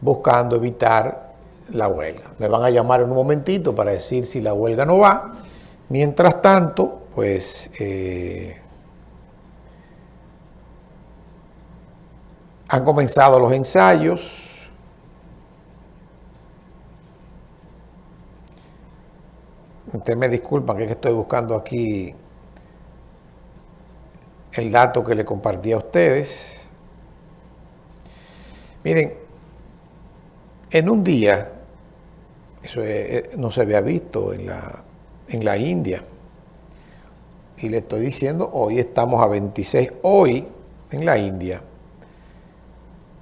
buscando evitar la huelga. Me van a llamar en un momentito para decir si la huelga no va. Mientras tanto, pues eh, han comenzado los ensayos. Ustedes me disculpan que, es que estoy buscando aquí el dato que le compartí a ustedes. Miren, en un día, eso no se había visto en la, en la India, y le estoy diciendo, hoy estamos a 26, hoy en la India,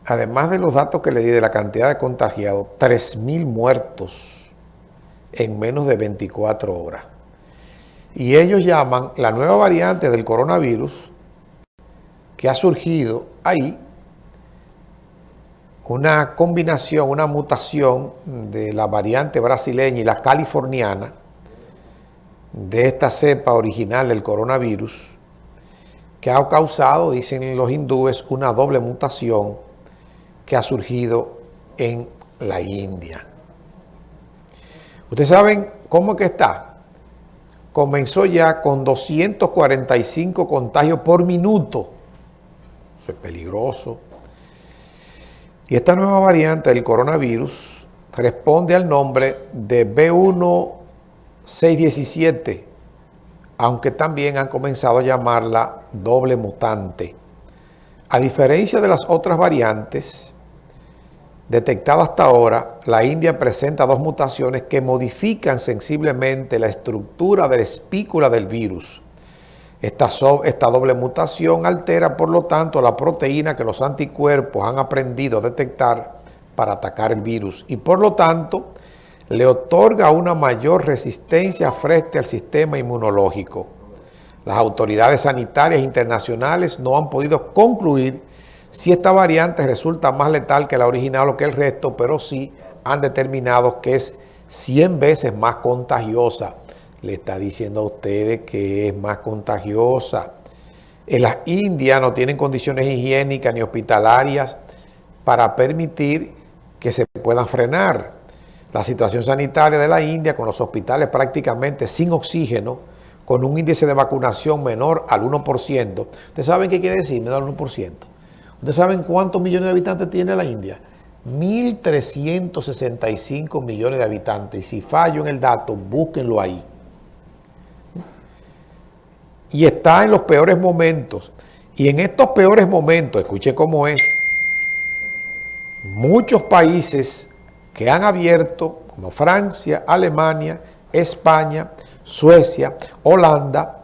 además de los datos que le di de la cantidad de contagiados, 3.000 muertos en menos de 24 horas. Y ellos llaman la nueva variante del coronavirus que ha surgido ahí, una combinación, una mutación de la variante brasileña y la californiana, de esta cepa original del coronavirus, que ha causado, dicen los hindúes, una doble mutación que ha surgido en la India. Ustedes saben cómo que está. Comenzó ya con 245 contagios por minuto. Eso es peligroso. Y esta nueva variante del coronavirus responde al nombre de B1617, aunque también han comenzado a llamarla doble mutante. A diferencia de las otras variantes, detectada hasta ahora, la India presenta dos mutaciones que modifican sensiblemente la estructura de la espícula del virus. Esta, esta, doble mutación altera, por lo tanto, la proteína que los anticuerpos han aprendido a detectar para atacar el virus y, por lo tanto, le otorga una mayor resistencia frente al sistema inmunológico. Las autoridades sanitarias internacionales no han podido concluir si esta variante resulta más letal que la original o que el resto, pero sí han determinado que es 100 veces más contagiosa. Le está diciendo a ustedes que es más contagiosa. En las Indias no tienen condiciones higiénicas ni hospitalarias para permitir que se puedan frenar. La situación sanitaria de la India con los hospitales prácticamente sin oxígeno, con un índice de vacunación menor al 1%. ¿Ustedes saben qué quiere decir menor al 1%? ¿Ustedes saben cuántos millones de habitantes tiene la India? 1.365 millones de habitantes. Si fallo en el dato, búsquenlo ahí. Y está en los peores momentos. Y en estos peores momentos, escuche cómo es, muchos países que han abierto, como Francia, Alemania, España, Suecia, Holanda,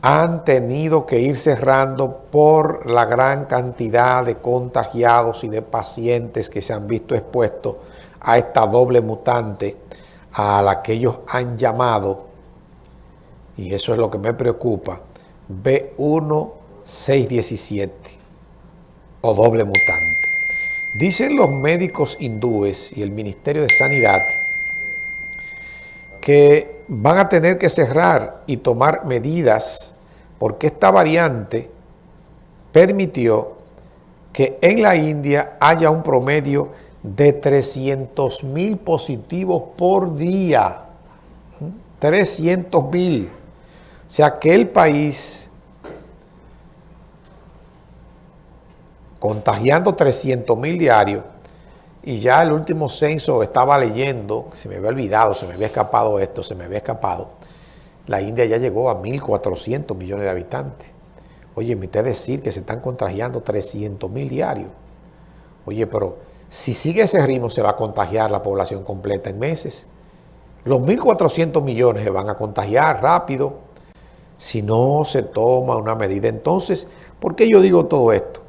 han tenido que ir cerrando por la gran cantidad de contagiados y de pacientes que se han visto expuestos a esta doble mutante a la que ellos han llamado, y eso es lo que me preocupa, B1617 o doble mutante. Dicen los médicos hindúes y el Ministerio de Sanidad que van a tener que cerrar y tomar medidas porque esta variante permitió que en la India haya un promedio de 300 mil positivos por día. 300 ¿Mm? mil. O sea que el país, contagiando 300 mil diarios, y ya el último censo estaba leyendo, se me había olvidado, se me había escapado esto, se me había escapado. La India ya llegó a 1.400 millones de habitantes. Oye, me usted decir que se están contagiando 300 mil diarios. Oye, pero si sigue ese ritmo se va a contagiar la población completa en meses. Los 1.400 millones se van a contagiar rápido si no se toma una medida. Entonces, ¿por qué yo digo todo esto?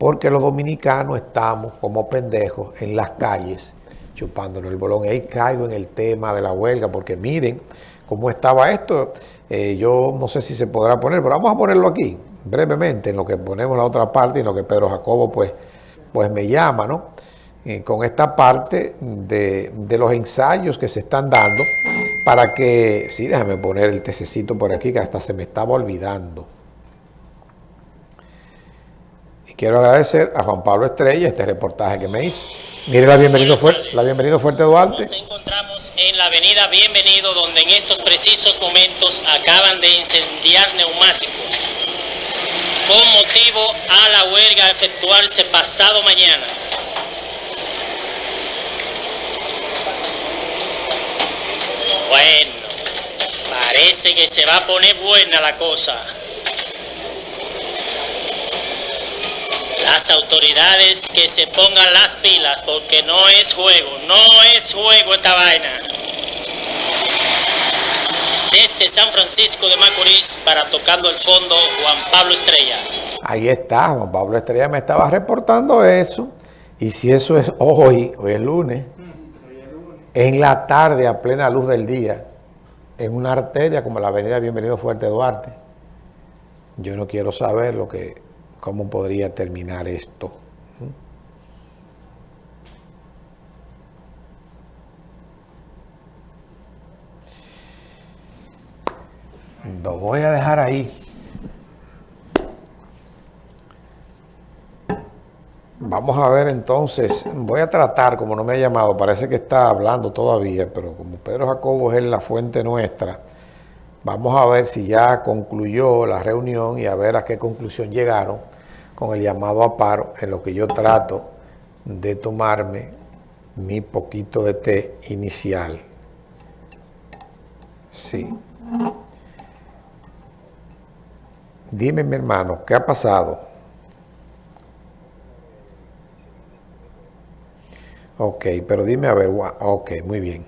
porque los dominicanos estamos como pendejos en las calles chupándonos el bolón. Ahí caigo en el tema de la huelga, porque miren cómo estaba esto. Eh, yo no sé si se podrá poner, pero vamos a ponerlo aquí, brevemente, en lo que ponemos la otra parte y en lo que Pedro Jacobo pues, pues me llama, ¿no? Eh, con esta parte de, de, los ensayos que se están dando para que, sí, déjame poner el tececito por aquí que hasta se me estaba olvidando. quiero agradecer a Juan Pablo Estrella este reportaje que me hizo. Mire la bienvenido, fuerte, la bienvenido Fuerte Duarte. Nos encontramos en la avenida Bienvenido, donde en estos precisos momentos acaban de incendiar neumáticos con motivo a la huelga a efectuarse pasado mañana. Bueno, parece que se va a poner buena la cosa. Las autoridades que se pongan las pilas porque no es juego, no es juego esta vaina. Desde San Francisco de Macorís para Tocando el Fondo, Juan Pablo Estrella. Ahí está, Juan Pablo Estrella me estaba reportando eso. Y si eso es hoy, hoy es lunes, en la tarde a plena luz del día, en una arteria como la avenida Bienvenido Fuerte Duarte, yo no quiero saber lo que, cómo podría terminar esto. Lo voy a dejar ahí. Vamos a ver entonces, voy a tratar, como no me ha llamado, parece que está hablando todavía, pero como Pedro Jacobo es la fuente nuestra, vamos a ver si ya concluyó la reunión y a ver a qué conclusión llegaron con el llamado a paro, en lo que yo trato de tomarme mi poquito de té inicial. Sí. Dime, mi hermano, ¿qué ha pasado? Ok, pero dime a ver, ok, muy bien.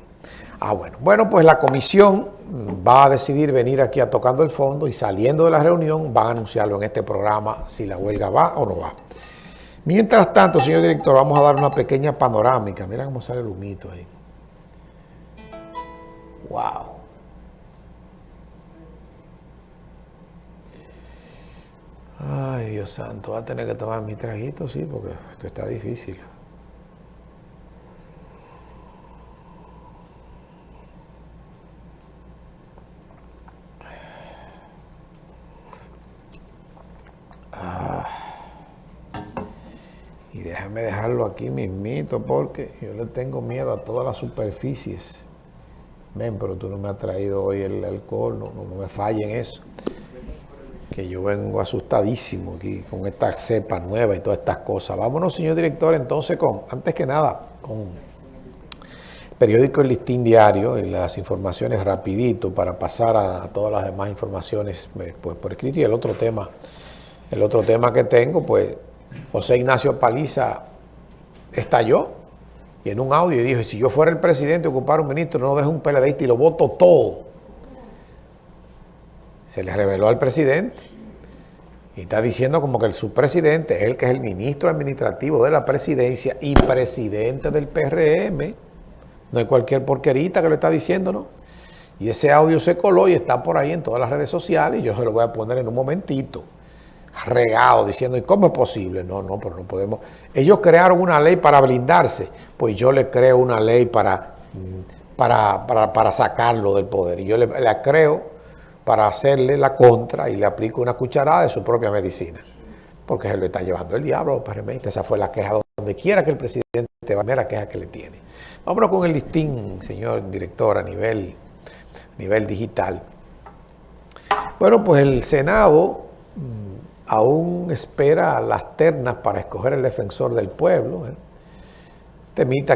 Ah, bueno. Bueno, pues la comisión va a decidir venir aquí a Tocando el Fondo y saliendo de la reunión van a anunciarlo en este programa si la huelga va o no va. Mientras tanto, señor director, vamos a dar una pequeña panorámica. Mira cómo sale el humito ahí. Wow. Ay, Dios santo, va a tener que tomar mi traguito, sí, porque esto está difícil. Déjame dejarlo aquí mismito porque yo le tengo miedo a todas las superficies. Ven, pero tú no me has traído hoy el alcohol, no, no, me fallen eso que yo vengo asustadísimo aquí con esta cepa nueva y todas estas cosas. Vámonos, señor director, entonces con, antes que nada, con periódico El Listín Diario y las informaciones rapidito para pasar a, todas las demás informaciones eh, pues, por escrito. Y el otro tema, el otro tema que tengo, pues José Ignacio Paliza estalló y en un audio dijo, si yo fuera el presidente ocupar un ministro, no dejo un PLDista y lo voto todo se le reveló al presidente y está diciendo como que el subpresidente es el que es el ministro administrativo de la presidencia y presidente del PRM. No hay cualquier porquerita que lo está diciendo, ¿no? Y ese audio se coló y está por ahí en todas las redes sociales y yo se lo voy a poner en un momentito. Regado, diciendo, ¿y cómo es posible? No, no, pero no podemos. Ellos crearon una ley para blindarse, pues yo le creo una ley para, mm, para, para, sacarlo del poder. Y yo le, la creo para hacerle la contra y le aplica una cucharada de su propia medicina. Porque se lo está llevando el diablo los Esa fue la queja donde quiera que el presidente va, la queja que le tiene. Vámonos con el listín, señor director, a nivel, nivel digital. Bueno, pues el Senado mm, aún espera las ternas para escoger el defensor del pueblo. ¿eh? Temita